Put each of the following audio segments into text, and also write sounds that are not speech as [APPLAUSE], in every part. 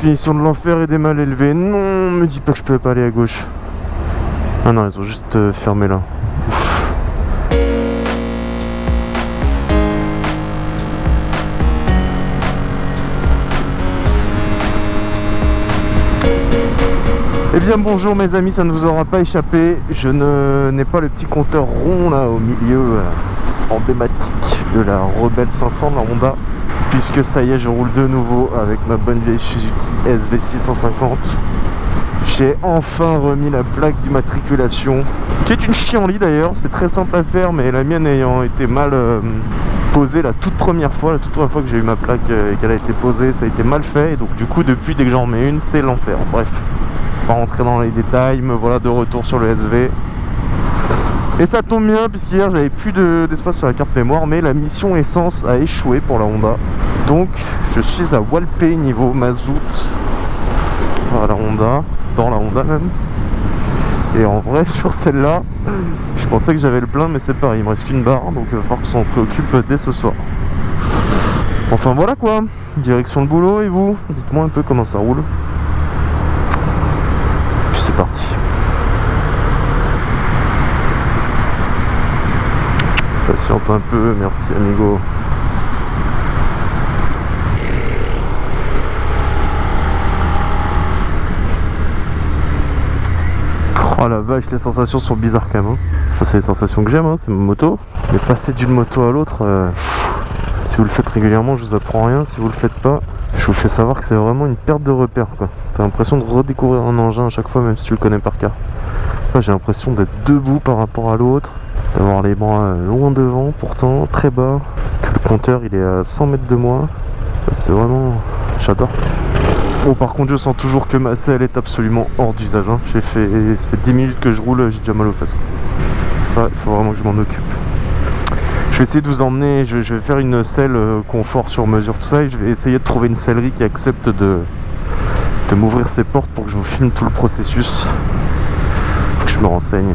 Définition de l'enfer et des mal élevés. Non, me dis pas que je peux pas aller à gauche. Ah non, ils ont juste euh, fermé là. Ouf. Eh bien bonjour mes amis, ça ne vous aura pas échappé. Je n'ai pas le petit compteur rond là au milieu euh, emblématique de la Rebelle 500 de la Honda. Puisque ça y est, je roule de nouveau avec ma bonne vieille Suzuki SV650. J'ai enfin remis la plaque d'immatriculation, qui est une chienlit d'ailleurs, c'est très simple à faire, mais la mienne ayant été mal euh, posée la toute première fois, la toute première fois que j'ai eu ma plaque euh, et qu'elle a été posée, ça a été mal fait, et donc du coup depuis dès que j'en mets une, c'est l'enfer. Bref, pas rentrer dans les détails, me voilà de retour sur le SV. Et ça tombe bien puisqu'hier j'avais plus d'espace sur la carte mémoire mais la mission essence a échoué pour la Honda. Donc je suis à Walpé niveau mazout à la Honda, dans la Honda même. Et en vrai [LAUGHS] sur celle-là, je pensais que j'avais le plein mais c'est pareil, il me reste qu'une barre donc il va falloir qu'on s'en préoccupe dès ce soir. Enfin voilà quoi, direction le boulot et vous? Dites-moi un peu comment ça roule. Puis c'est parti. Patiente un peu, merci amigo. Oh la vache, les sensations sont bizarres quand même. Hein. Enfin, c'est les sensations que j'aime, hein, c'est ma moto. Mais passer d'une moto à l'autre, euh, si vous le faites régulièrement, je vous apprends rien. Si vous le faites pas, je vous fais savoir que c'est vraiment une perte de repère. T'as l'impression de redécouvrir un engin à chaque fois, même si tu le connais par cœur. J'ai l'impression d'être debout par rapport à l'autre d'avoir les bras loin devant pourtant très bas. Que le compteur il est à 100 mètres de moi. C'est vraiment j'adore. Bon par contre je sens toujours que ma selle est absolument hors d'usage hein. j'ai fait ça fait 10 minutes que je roule j'ai déjà mal aux fesses ça il faut vraiment que je m'en occupe. Je vais essayer de vous emmener je, vais faire une selle euh, confort sur mesure tout ça et je vais essayer de trouver une sellerie qui accepte de de m'ouvrir ses portes pour que je vous filme tout le processus. Faut que je me renseigne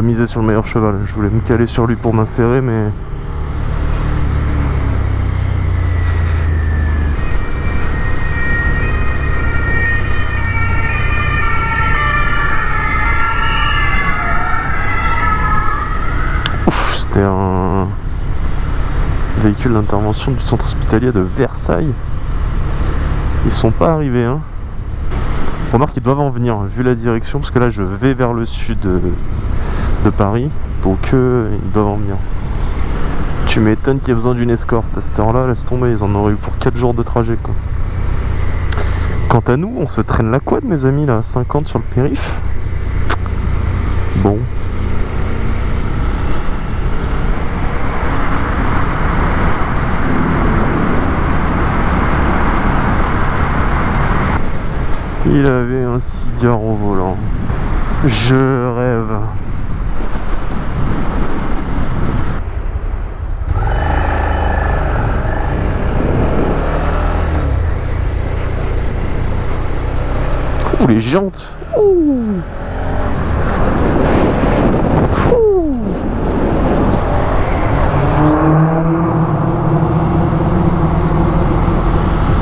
pas misé sur le meilleur cheval. Je voulais me caler sur lui pour m'insérer, mais... C'était un véhicule d'intervention du centre hospitalier de Versailles. Ils sont pas arrivés, hein. Remarque qu'ils doivent en venir, vu la direction, parce que là je vais vers le sud de Paris. Donc euh, ils doivent en venir. Tu m'étonnes qu'il y ait besoin d'une escorte. À cette heure-là, laisse tomber, ils en auraient eu pour 4 jours de trajet. Quoi. Quant à nous, on se traîne la quad, mes amis, là, 50 sur le périph. Bon. Il avait un cigare au volant. Je rêve. Les jantes.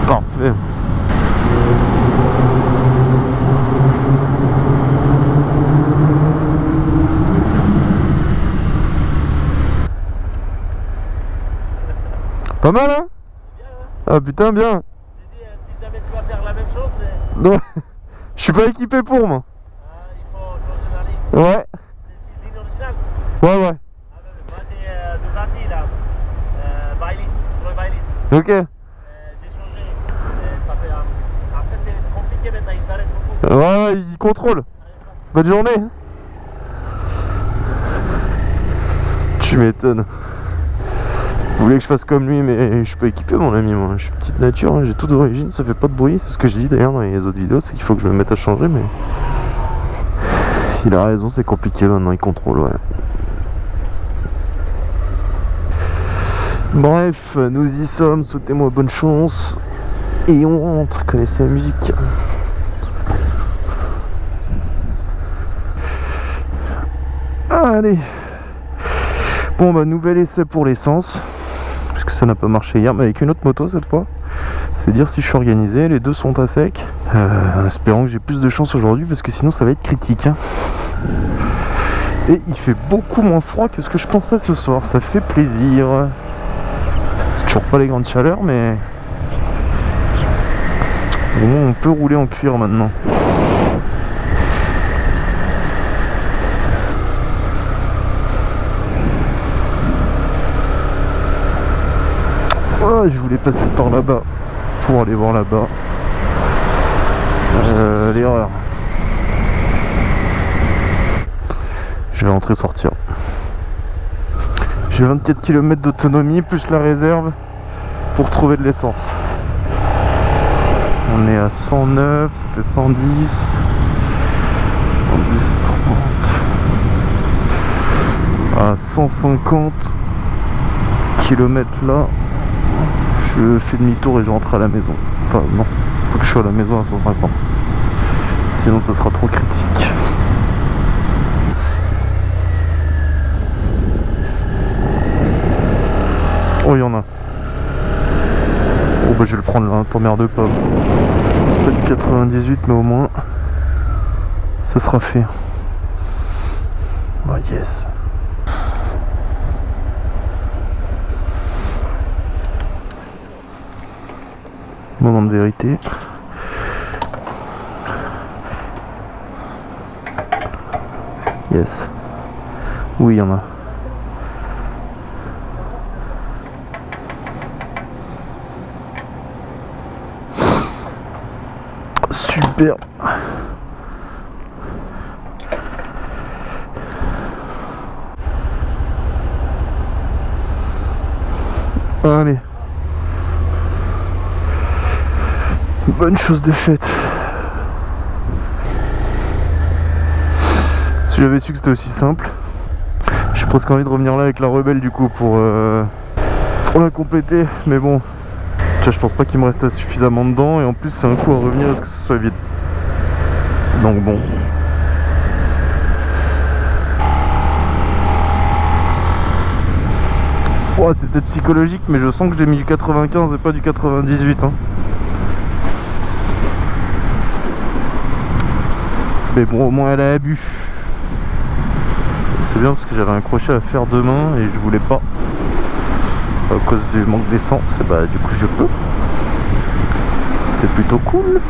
Parfait. Pas mal hein? Ah putain bien. J'ai dit, euh, si jamais tu vas faire la même chose, mais... Je suis pas équipé pour moi. Ah, il faut changer la ligne. Ouais. C'est Ouais, ouais. Ah, bah, moi deux Antilles là. Ok. J'ai changé. Après c'est compliqué maintenant, il s'arrête beaucoup. Ouais, ouais, il contrôle. Bonne journée. Tu m'étonnes. Vous voulez que je fasse comme lui, mais je suis pas équipé, mon ami. Moi, je suis petite nature, hein, j'ai tout d'origine, ça fait pas de bruit. C'est ce que je dis d'ailleurs dans les autres vidéos, c'est qu'il faut que je me mette à changer, mais. Il a raison, c'est compliqué maintenant, il contrôle, ouais. Bref, nous y sommes, souhaitez-moi bonne chance. Et on rentre, connaissez la musique. Allez. Bon bah nouvel essai pour l'essence. Ça n'a pas marché hier, mais avec une autre moto cette fois. C'est dire si je suis organisé, les deux sont à sec. Euh, en espérant que j'ai plus de chance aujourd'hui parce que sinon ça va être critique. hein. Et il fait beaucoup moins froid que ce que je pensais ce soir, ça fait plaisir. C'est toujours pas les grandes chaleurs mais... Au moins on peut rouler en cuir maintenant. Je voulais passer par là-bas pour aller voir là-bas. Euh, L'erreur. Je vais rentrer sortir. J'ai 24 km d'autonomie plus la réserve pour trouver de l'essence. On est à 109, ça fait 110. 110, 30. À 150 km là, je fais demi-tour et je rentre à la maison. Enfin non, faut que je sois à la maison à 150. Sinon ça sera trop critique. Oh il y en a. Oh bah je vais le prendre là, t'emmerde pas. C'est pas du 98 mais au moins ça sera fait. Oh yes. Moment de vérité. Yes. Oui, il y en a. Super. Allez. Bonne chose de faite. Si j'avais su que c'était aussi simple, j'ai presque envie de revenir là avec la rebelle du coup pour, euh, pour la compléter. Mais bon, vois, je pense pas qu'il me reste suffisamment dedans et en plus c'est un coup à revenir à ce que ce soit vide. Donc bon. C'est peut-être psychologique, mais je sens que j'ai mis du 95 et pas du 98. Hein. Mais bon, au moins elle a bu. C'est bien parce que j'avais un crochet à faire demain et je voulais pas. À cause du manque d'essence, et bah du coup je peux. C'est plutôt cool.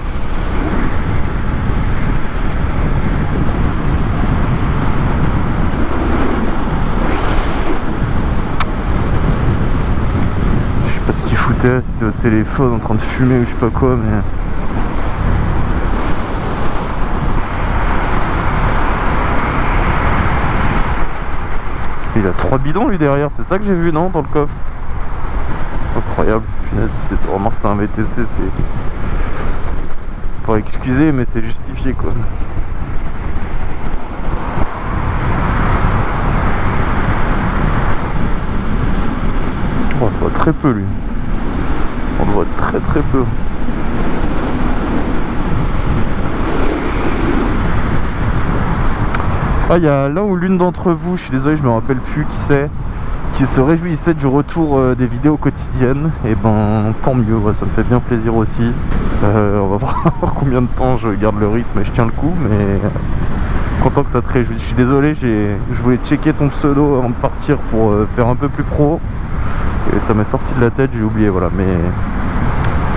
Je sais pas ce qu'il foutait, c'était au téléphone en train de fumer ou je sais pas quoi, mais. A trois bidons lui derrière, c'est ça que j'ai vu non dans le coffre? Incroyable, c'est- remarque c'est un VTC, c'est. Pas excusé mais c'est justifié quoi. On le voit très peu lui. On le voit très très peu. Ah, il y a l'un ou l'une d'entre vous, je suis désolé, je me rappelle plus qui c'est, qui se réjouissait du retour euh, des vidéos quotidiennes. Et ben, tant mieux, ça me fait bien plaisir aussi. Euh, on va [LAUGHS] voir combien de temps je garde le rythme et je tiens le coup, mais content que ça te réjouisse. Je suis désolé, je voulais checker ton pseudo avant de partir pour euh, faire un peu plus pro. Et ça m'est sorti de la tête, j'ai oublié, voilà. Mais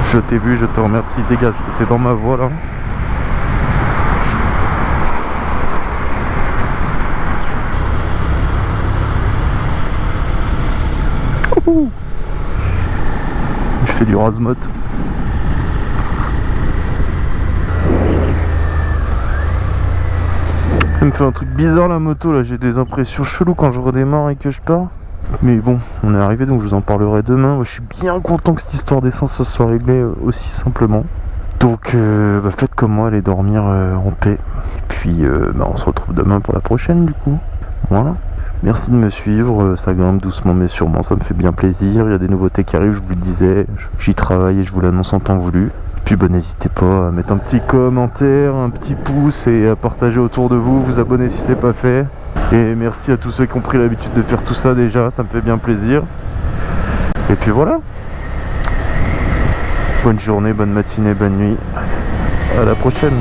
je t'ai vu, je te remercie. Dégage, t'étais dans ma voie là. Du razmot. Elle me fait un truc bizarre la moto là, j'ai des impressions cheloues quand je redémarre et que je pars. Mais bon, on est arrivé donc je vous en parlerai demain. Je suis bien content que cette histoire d'essence se soit réglée euh, aussi simplement. Donc euh, bah, faites comme moi, allez dormir euh, en paix. Et puis bah, on se retrouve demain pour la prochaine du coup. Voilà. Merci de me suivre, euh, ça grimpe doucement mais sûrement, ça me fait bien plaisir. Il y a des nouveautés qui arrivent, je vous le disais, j'y travaille et je vous l'annonce en temps voulu. Puis n'hésitez pas à mettre un petit commentaire, un petit pouce et à partager autour de vous, vous abonner si c'est pas fait. Et merci à tous ceux qui ont pris l'habitude de faire tout ça déjà, ça me fait bien plaisir. Et puis voilà. Bonne journée, bonne matinée, bonne nuit. À la prochaine.